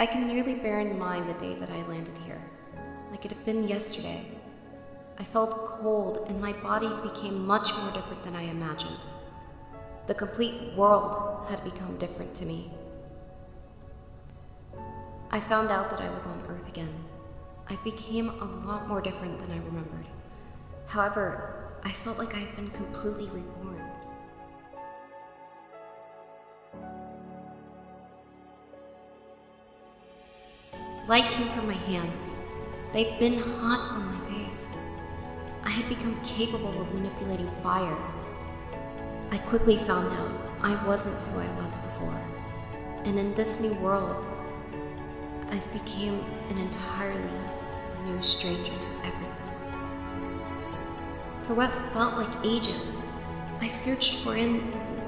I can nearly bear in mind the day that I landed here, like it had been yesterday. I felt cold, and my body became much more different than I imagined. The complete world had become different to me. I found out that I was on Earth again. I became a lot more different than I remembered. However, I felt like I had been completely reborn. Light came from my hands. They'd been hot on my face. I had become capable of manipulating fire. I quickly found out I wasn't who I was before. And in this new world, I've became an entirely new stranger to everyone. For what felt like ages, I searched for in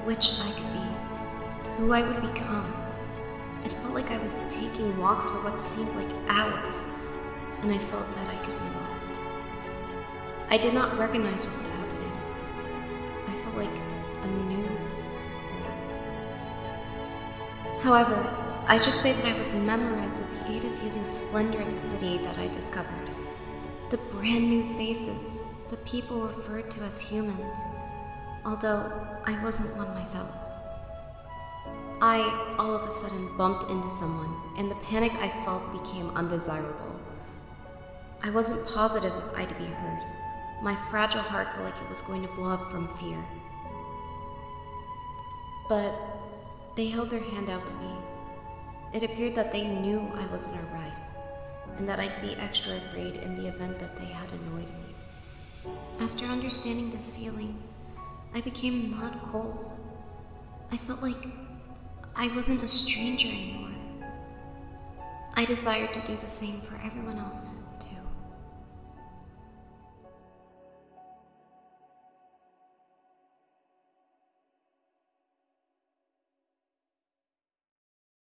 which I could be, who I would become. It felt like I was taking walks for what seemed like hours, and I felt that I could be lost. I did not recognize what was happening. I felt like a new. However, I should say that I was memorized with the aid of using splendor of the city that I discovered. The brand new faces, the people referred to as humans, although I wasn't one myself. I, all of a sudden, bumped into someone, and the panic I felt became undesirable. I wasn't positive if I'd be heard. My fragile heart felt like it was going to blow up from fear. But they held their hand out to me. It appeared that they knew I wasn't alright, and that I'd be extra afraid in the event that they had annoyed me. After understanding this feeling, I became not cold. I felt like I wasn't a stranger anymore. I desired to do the same for everyone else.